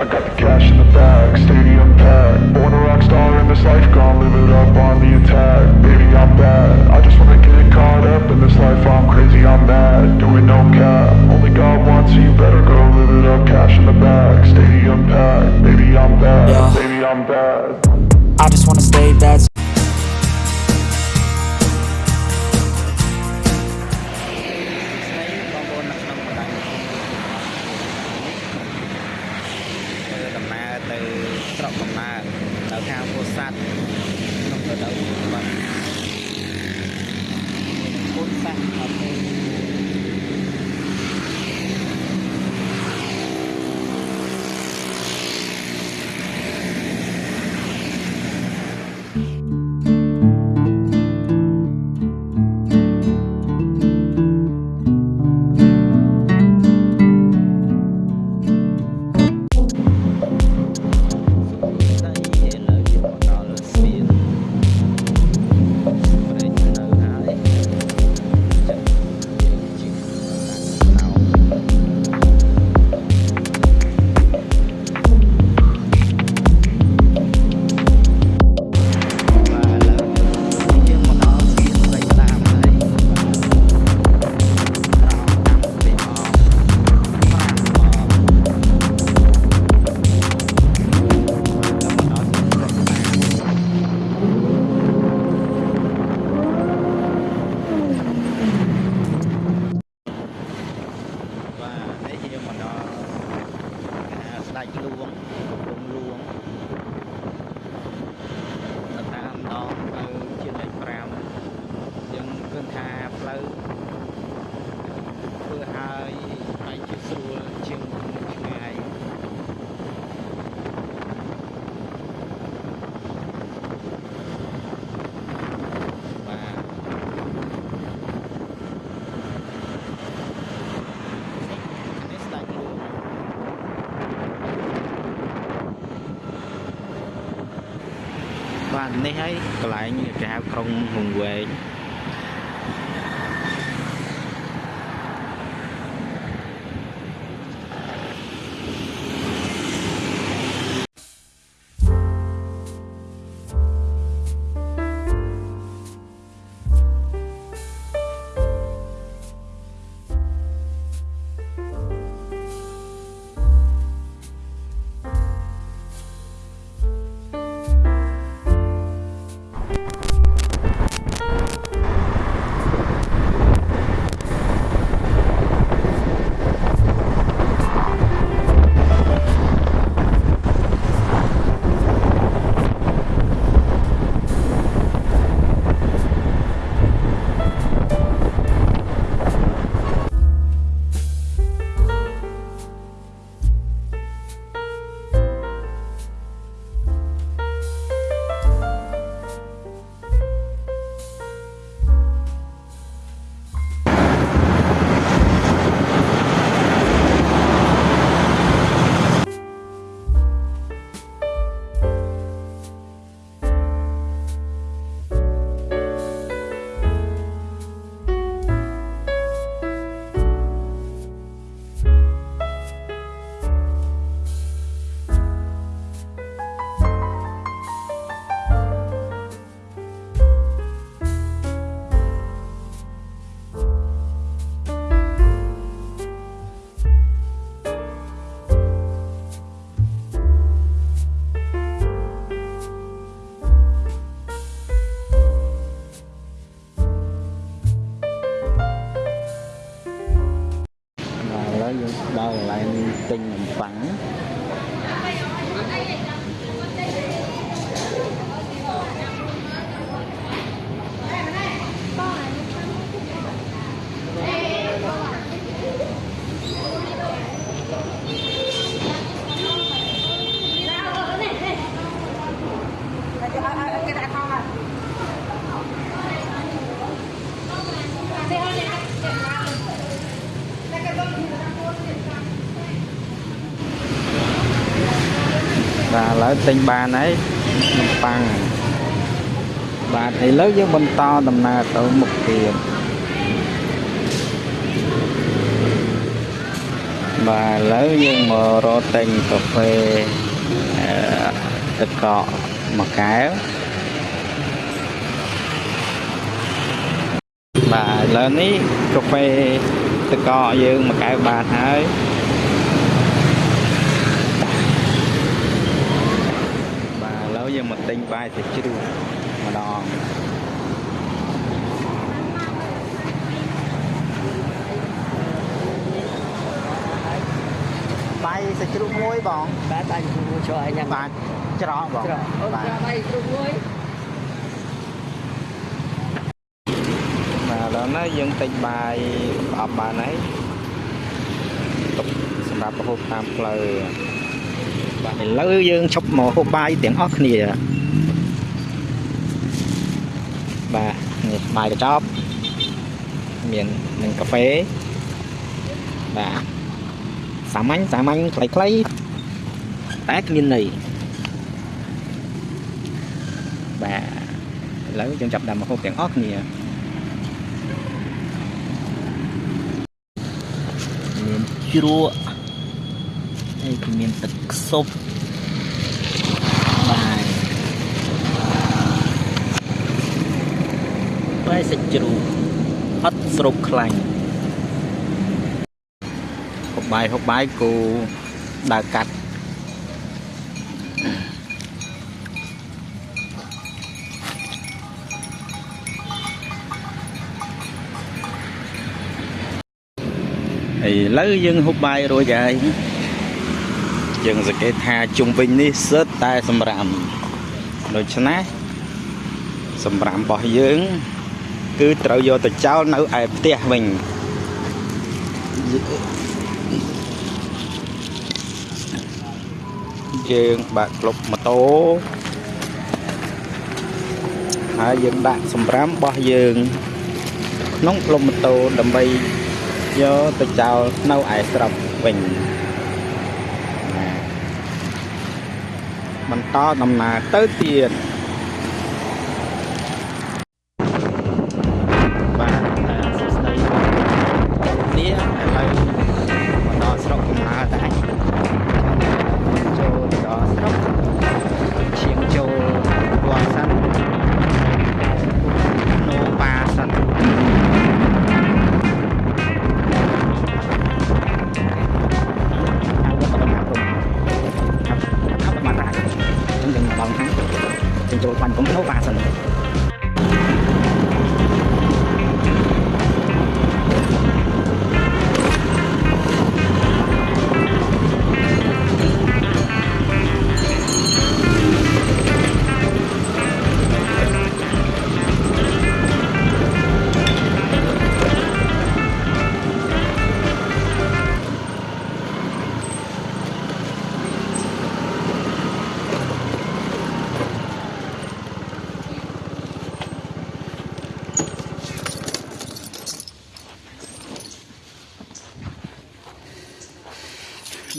I got the cash in the bag, stadium packed. Born a rock star in this life, gone live it up on the attack. Baby, I'm bad, I just wanna get caught up in this life. I'm crazy, I'm mad, doing no cap. Only ស្រុកកំណើតនៅខាងពោធិ៍សាត់ក្នុងរដូវបរិគុណសាសន៍អត់ទេ បាទនេះហើយកន្លែងគេហៅក្រុងហងវែង tình bắn ហើយទិញបានហើយនំប៉័ងបាទឥឡូវយើងបន្តដំណើរទៅមុខទៀតបាទឥឡូវយើងមករកតែងកាហ្វេទឹកកកមួយកែវបាទឥឡូវនេះកាហ្វេទឹកកកយើងមួយកែវបានហើយ មកទិញបាយសាច់ជ្រូកម្ដងបាយសាច់ជ្រូកមួយបងបាទបាញ់គ្រូជួយញ៉ាំបាទច្រកបងច្រកអូនបាទច្រកបាយគ្រូមួយបាទឥឡូវនេះយើងទិញបាយប្រអប់បានហើយទុកសម្រាប់ប្រហូបតាមផ្លូវ បាទឥឡូវយើងឈប់មកហូបបាយទាំងអស់គ្នាបាទនេះបាយកញ្ចប់មាននឹងកាហ្វេបាទសាមញ្ញសាមញ្ញខ្លីៗតែគ្មានន័យបាទឥឡូវយើងចាប់ផ្ដើមមកហូបទាំងអស់គ្នាមានជ្រក់ ហើយក៏មានទឹកខ្សុបបាយបាយសាច់ជ្រូកអត់ស្រូបខ្លាញ់ហូបបាយហូបបាយគូដើរកាត់ឥឡូវយើងហូបបាយរួចហើយ យើងសង្កេតថាជុំវិញនេះសិតតែសម្រាមដូច្នេះសម្រាមរបស់យើង គឺត្រូវយកទៅចោលនៅឯផ្ទះវិញយើងបាក់ក្លុបម៉ូតូហើយយើងដាក់សម្រាមរបស់យើង ក្នុងក្លុបម៉ូតូដើម្បីយកទៅចោលនៅឯស្រុកវិញ បន្តដំណើរទៅទៀត chúng tôi khoanh cũng nấu ba sừng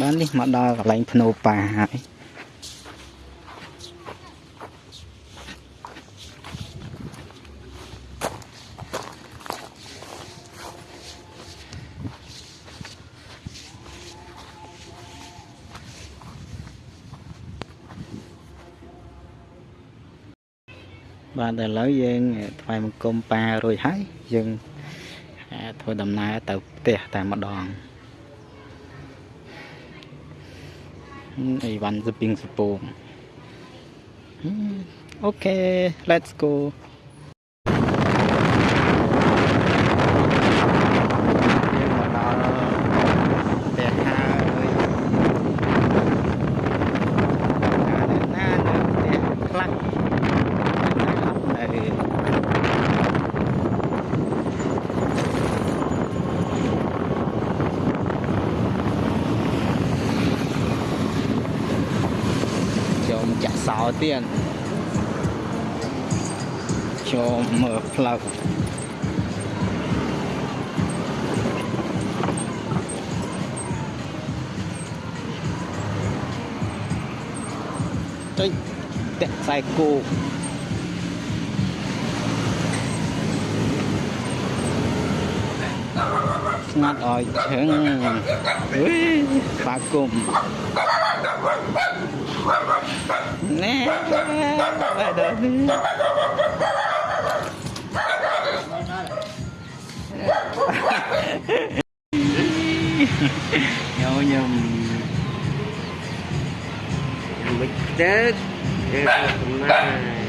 បាននេះមកដល់កន្លែងភ្នោប៉ាហើយបាទឥឡូវយើងថ្វាយបង្គំប៉ារួចហើយយើងអាចធ្វើដំណើរទៅផ្ទះតែម្ដង អីវ៉ាន់ស្ពីងសពងអូខេ let's go យើងមកដល់ផ្ទះហើយណានៅផ្ទះខ្លះណាអត់នៅចូលចាក់សោ ទៀតចូលមើលផ្លូវចុចតាក់ខ្សែគោកស្ងាត់អោយឈឹងអុយបាគុំ ណែបែរដល់នេះញោញឹម bịch chết Ê, con này